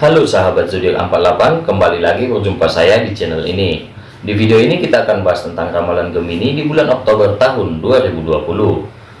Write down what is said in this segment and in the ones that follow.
Halo sahabat zodiak 48, kembali lagi berjumpa saya di channel ini. Di video ini kita akan bahas tentang ramalan Gemini di bulan Oktober tahun 2020.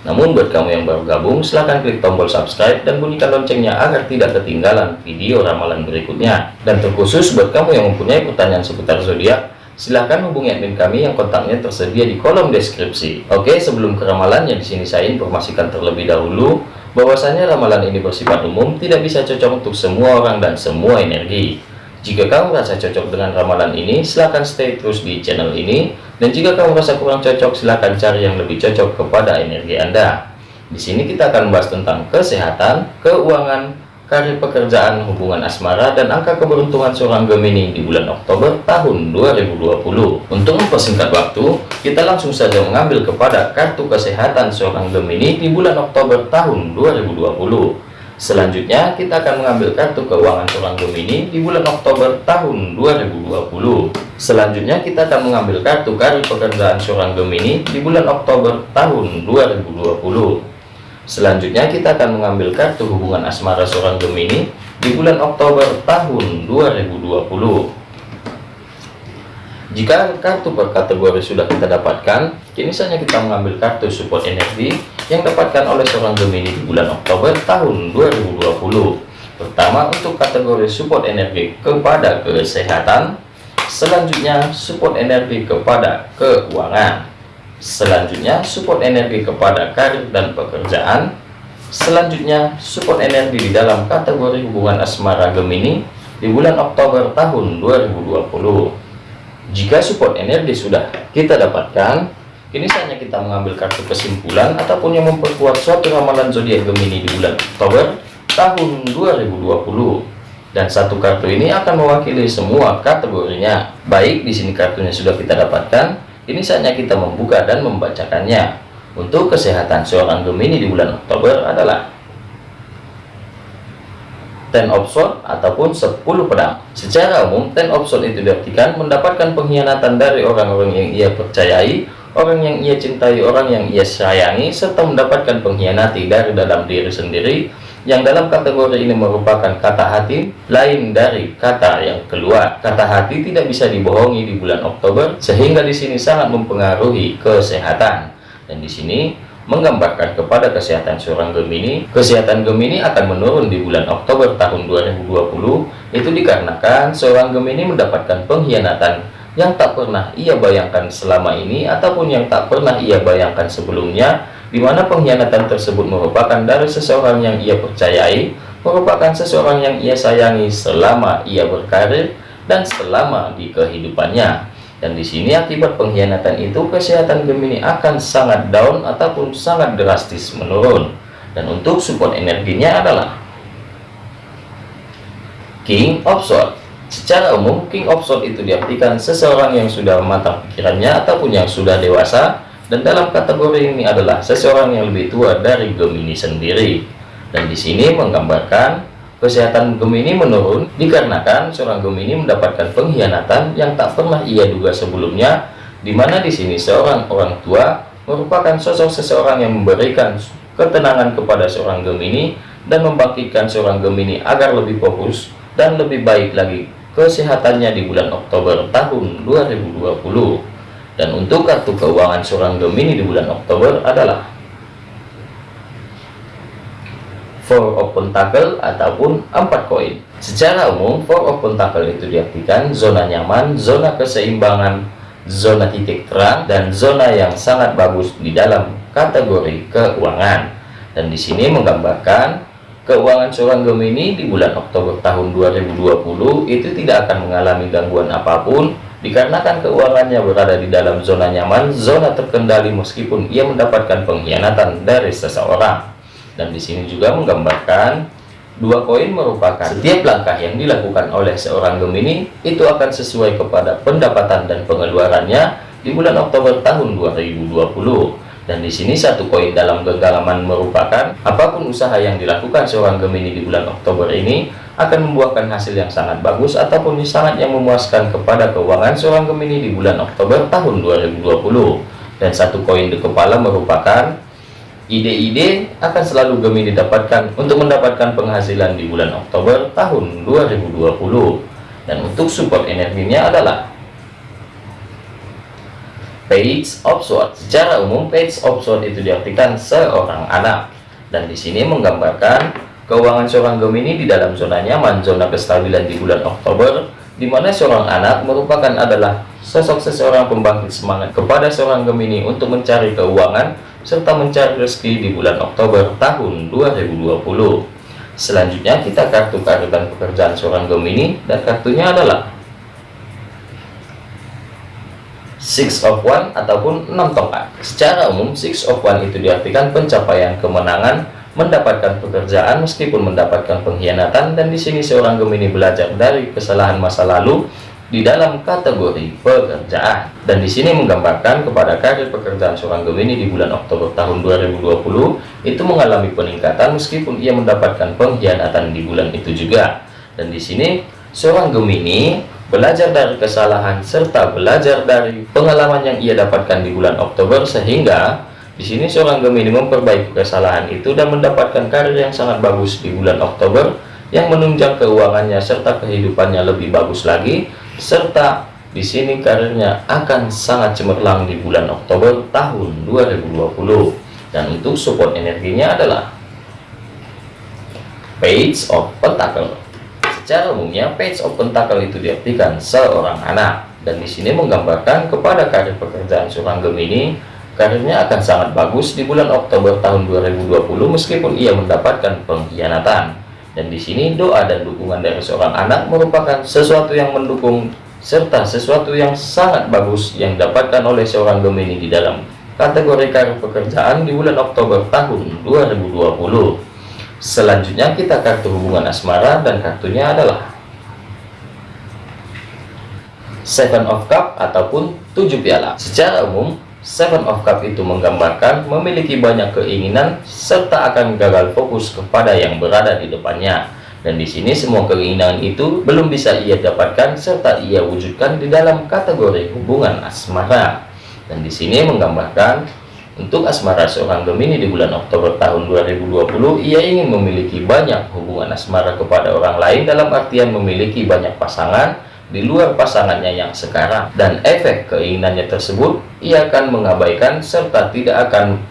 Namun buat kamu yang baru gabung, silahkan klik tombol subscribe dan bunyikan loncengnya agar tidak ketinggalan video ramalan berikutnya. Dan terkhusus buat kamu yang mempunyai pertanyaan seputar zodiak, silahkan hubungi admin kami yang kontaknya tersedia di kolom deskripsi. Oke, sebelum ke ramalannya di sini saya informasikan terlebih dahulu bahwasanya ramalan ini bersifat umum tidak bisa cocok untuk semua orang dan semua energi. Jika kamu merasa cocok dengan ramalan ini silahkan stay terus di channel ini. Dan jika kamu merasa kurang cocok silahkan cari yang lebih cocok kepada energi anda. Di sini kita akan membahas tentang kesehatan keuangan karir pekerjaan, hubungan asmara, dan angka keberuntungan seorang Gemini di bulan Oktober tahun 2020. Untuk mempersingkat waktu, kita langsung saja mengambil kepada kartu kesehatan seorang Gemini di bulan Oktober tahun 2020. Selanjutnya, kita akan mengambil kartu keuangan seorang Gemini di bulan Oktober tahun 2020. Selanjutnya, kita akan mengambil kartu karir pekerjaan seorang Gemini di bulan Oktober tahun 2020. Selanjutnya kita akan mengambil kartu hubungan asmara seorang Gemini di bulan Oktober tahun 2020. Jika kartu per kategori sudah kita dapatkan, kini saatnya kita mengambil kartu support energi yang dapatkan oleh seorang Gemini di bulan Oktober tahun 2020. Pertama untuk kategori support energi kepada kesehatan, selanjutnya support energi kepada keuangan. Selanjutnya, support energi kepada karir dan pekerjaan. Selanjutnya, support energi di dalam kategori hubungan asmara Gemini di bulan Oktober tahun 2020. Jika support energi sudah kita dapatkan, kini saatnya kita mengambil kartu kesimpulan ataupun yang memperkuat suatu ramalan zodiak Gemini di bulan Oktober tahun 2020 dan satu kartu ini akan mewakili semua kategorinya. Baik, di sini kartunya sudah kita dapatkan. Ini saatnya kita membuka dan membacakannya. Untuk kesehatan seorang Gemini di bulan Oktober adalah Ten of Swords ataupun 10 pedang. Secara umum, Ten of Swords itu diartikan mendapatkan pengkhianatan dari orang-orang yang ia percayai, orang yang ia cintai, orang yang ia sayangi, serta mendapatkan pengkhianati dari dalam diri sendiri yang dalam kategori ini merupakan kata hati lain dari kata yang keluar. Kata hati tidak bisa dibohongi di bulan Oktober sehingga di sini sangat mempengaruhi kesehatan. Dan di sini menggambarkan kepada kesehatan seorang Gemini, kesehatan Gemini akan menurun di bulan Oktober tahun 2020 itu dikarenakan seorang Gemini mendapatkan pengkhianatan yang tak pernah ia bayangkan selama ini ataupun yang tak pernah ia bayangkan sebelumnya di mana pengkhianatan tersebut merupakan dari seseorang yang ia percayai, merupakan seseorang yang ia sayangi selama ia berkarir dan selama di kehidupannya. Dan di sini akibat pengkhianatan itu kesehatan Gemini akan sangat down ataupun sangat drastis menurun. Dan untuk support energinya adalah King of Swords. Secara umum, King of Swords itu diartikan seseorang yang sudah matang pikirannya ataupun yang sudah dewasa dan dalam kategori ini adalah seseorang yang lebih tua dari Gemini sendiri. Dan di sini menggambarkan kesehatan Gemini menurun dikarenakan seorang Gemini mendapatkan pengkhianatan yang tak pernah ia duga sebelumnya di mana di sini seorang orang tua merupakan sosok seseorang yang memberikan ketenangan kepada seorang Gemini dan membangkitkan seorang Gemini agar lebih fokus dan lebih baik lagi kesehatannya di bulan Oktober tahun 2020 dan untuk kartu keuangan seorang Gemini di bulan Oktober adalah Four of Pentacle ataupun empat koin. Secara umum, Four of Pentacle itu diartikan zona nyaman, zona keseimbangan, zona titik terang, dan zona yang sangat bagus di dalam kategori keuangan. Dan di sini menggambarkan keuangan seorang Gemini di bulan Oktober tahun 2020 itu tidak akan mengalami gangguan apa pun Dikarenakan keuangannya berada di dalam zona nyaman, zona terkendali meskipun ia mendapatkan pengkhianatan dari seseorang. Dan di sini juga menggambarkan dua koin merupakan setiap langkah yang dilakukan oleh seorang Gemini itu akan sesuai kepada pendapatan dan pengeluarannya di bulan Oktober tahun 2020 dan di sini satu koin dalam genggaman merupakan apa pun usaha yang dilakukan seorang Gemini di bulan Oktober ini akan membuahkan hasil yang sangat bagus ataupun sangat yang memuaskan kepada keuangan seorang Gemini di bulan Oktober tahun 2020 dan satu koin di kepala merupakan ide-ide akan selalu Gemini dapatkan untuk mendapatkan penghasilan di bulan Oktober tahun 2020 dan untuk support energinya adalah page of sword secara umum page of sword itu diartikan seorang anak dan di sini menggambarkan keuangan seorang Gemini di dalam zona nyaman zona kestabilan di bulan Oktober di mana seorang anak merupakan adalah sosok seseorang pembangkit semangat kepada seorang Gemini untuk mencari keuangan serta mencari rezeki di bulan Oktober tahun 2020. Selanjutnya kita kartu karir dan pekerjaan seorang Gemini dan kartunya adalah Six of One ataupun enam tongkat. Secara umum Six of One itu diartikan pencapaian kemenangan, mendapatkan pekerjaan meskipun mendapatkan pengkhianatan dan di sini seorang Gemini belajar dari kesalahan masa lalu di dalam kategori pekerjaan dan di sini menggambarkan kepada karir pekerjaan seorang Gemini di bulan Oktober tahun 2020 itu mengalami peningkatan meskipun ia mendapatkan pengkhianatan di bulan itu juga dan di sini seorang Gemini belajar dari kesalahan serta belajar dari pengalaman yang ia dapatkan di bulan Oktober sehingga di sini seorang Gemini memperbaiki kesalahan itu dan mendapatkan karir yang sangat bagus di bulan Oktober yang menunjang keuangannya serta kehidupannya lebih bagus lagi. Serta di sini karirnya akan sangat cemerlang di bulan Oktober tahun 2020 dan untuk support energinya adalah page of pentacle secara umumnya page of pentacle itu diartikan seorang anak dan di sini menggambarkan kepada karir pekerjaan seorang Gemini karirnya akan sangat bagus di bulan Oktober tahun 2020 meskipun ia mendapatkan pengkhianatan dan di sini doa dan dukungan dari seorang anak merupakan sesuatu yang mendukung serta sesuatu yang sangat bagus yang dapatkan oleh seorang Gemini di dalam kategori karir pekerjaan di bulan Oktober tahun 2020. Selanjutnya kita kartu hubungan asmara dan kartunya adalah Seven of Cup ataupun tujuh piala. Secara umum, Seven of Cup itu menggambarkan memiliki banyak keinginan serta akan gagal fokus kepada yang berada di depannya. Dan di sini semua keinginan itu belum bisa ia dapatkan serta ia wujudkan di dalam kategori hubungan asmara. Dan di sini menggambarkan untuk asmara seorang Gemini di bulan Oktober tahun 2020, ia ingin memiliki banyak hubungan asmara kepada orang lain dalam artian memiliki banyak pasangan di luar pasangannya yang sekarang. Dan efek keinginannya tersebut ia akan mengabaikan serta tidak akan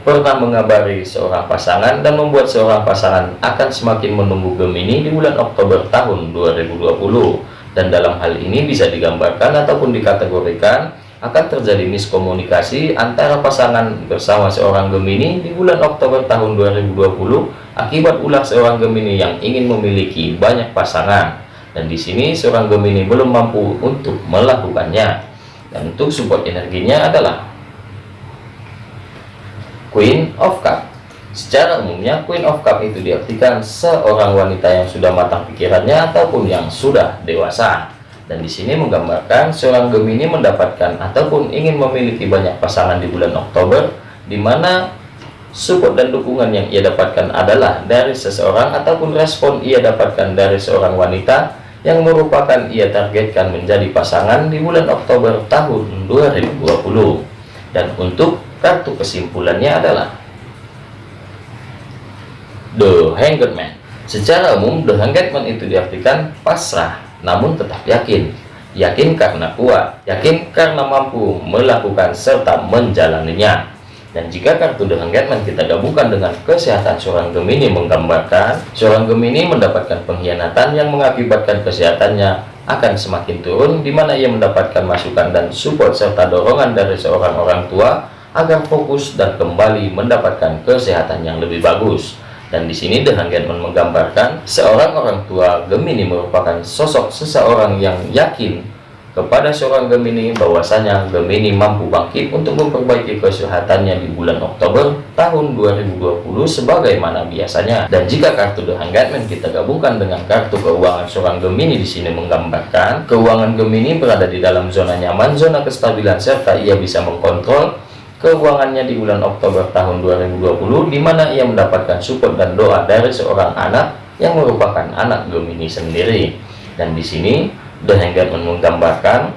pernah mengabari seorang pasangan dan membuat seorang pasangan akan semakin menunggu Gemini di bulan Oktober tahun 2020 dan dalam hal ini bisa digambarkan ataupun dikategorikan akan terjadi miskomunikasi antara pasangan bersama seorang Gemini di bulan Oktober tahun 2020 akibat ulah seorang Gemini yang ingin memiliki banyak pasangan. Dan di sini seorang Gemini belum mampu untuk melakukannya. Dan untuk support energinya adalah Queen of Cup. Secara umumnya Queen of Cup itu diartikan seorang wanita yang sudah matang pikirannya ataupun yang sudah dewasa dan di sini menggambarkan seorang Gemini mendapatkan ataupun ingin memiliki banyak pasangan di bulan Oktober di mana support dan dukungan yang ia dapatkan adalah dari seseorang ataupun respon ia dapatkan dari seorang wanita yang merupakan ia targetkan menjadi pasangan di bulan Oktober tahun 2020 dan untuk kartu kesimpulannya adalah The Hanged Man. Secara umum The Hanged Man itu diartikan pasrah namun tetap yakin yakin karena kuat yakin karena mampu melakukan serta menjalaninya dan jika kartu The Hangman kita gabungkan dengan kesehatan seorang Gemini menggambarkan seorang Gemini mendapatkan pengkhianatan yang mengakibatkan kesehatannya akan semakin turun di mana ia mendapatkan masukan dan support serta dorongan dari seorang orang tua agar fokus dan kembali mendapatkan kesehatan yang lebih bagus. Dan di sini The Hangman menggambarkan seorang orang tua Gemini merupakan sosok seseorang yang yakin kepada seorang Gemini bahwasanya Gemini mampu bangkit untuk memperbaiki kesehatannya di bulan Oktober tahun 2020 sebagaimana biasanya. Dan jika kartu The Hangman kita gabungkan dengan kartu keuangan seorang Gemini di sini menggambarkan keuangan Gemini berada di dalam zona nyaman zona kestabilan serta ia bisa mengkontrol keuangannya di bulan Oktober tahun 2020 di mana ia mendapatkan support dan doa dari seorang anak yang merupakan anak Gemini sendiri dan di sini dan yang menggambarkan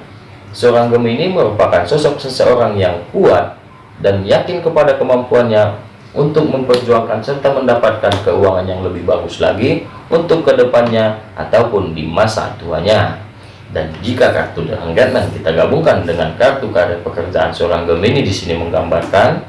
seorang Gemini merupakan sosok seseorang yang kuat dan yakin kepada kemampuannya untuk memperjuangkan serta mendapatkan keuangan yang lebih bagus lagi untuk ke depannya ataupun di masa tuanya. Dan jika kartu Engagement kita gabungkan dengan kartu karir pekerjaan seorang Gemini di sini menggambarkan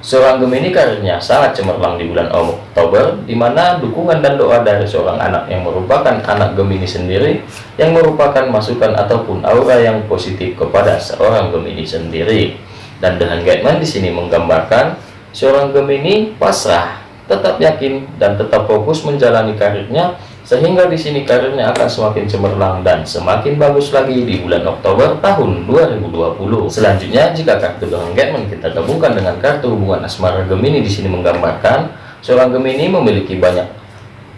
seorang Gemini karirnya sangat cemerlang di bulan Oktober, di mana dukungan dan doa dari seorang anak yang merupakan anak Gemini sendiri, yang merupakan masukan ataupun aura yang positif kepada seorang Gemini sendiri. Dan The Engagement di sini menggambarkan seorang Gemini pasrah, tetap yakin dan tetap fokus menjalani karirnya sehingga di sini karirnya akan semakin cemerlang dan semakin bagus lagi di bulan Oktober tahun 2020. Selanjutnya, jika kartu engagement kita gabungkan dengan kartu hubungan asmara Gemini di sini menggambarkan seorang Gemini memiliki banyak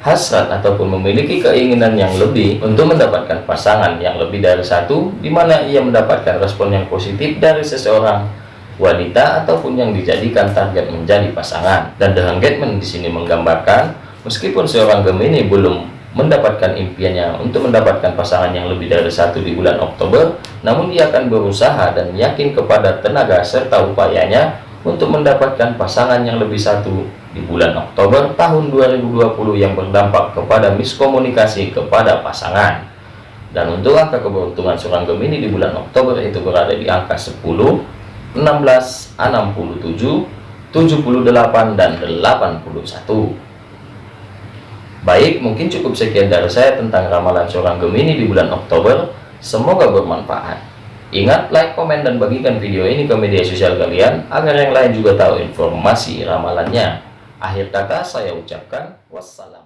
hasrat ataupun memiliki keinginan yang lebih untuk mendapatkan pasangan yang lebih dari satu, di mana ia mendapatkan respon yang positif dari seseorang wanita ataupun yang dijadikan target menjadi pasangan. Dan The Engagement di sini menggambarkan meskipun seorang Gemini belum mendapatkan impiannya untuk mendapatkan pasangan yang lebih dari satu di bulan Oktober, namun dia akan berusaha dan yakin kepada tenaga serta upayanya untuk mendapatkan pasangan yang lebih satu di bulan Oktober tahun 2020 yang berdampak kepada miskomunikasi kepada pasangan. Dan untuk angka keberuntungan seorang Gemini di bulan Oktober itu berada di angka 10, 16, 67, 78, dan 81. Baik, mungkin cukup sekian dari saya tentang ramalan seorang Gemini di bulan Oktober. Semoga bermanfaat. Ingat, like, komen, dan bagikan video ini ke media sosial kalian agar yang lain juga tahu informasi ramalannya. Akhir kata saya ucapkan wassalam.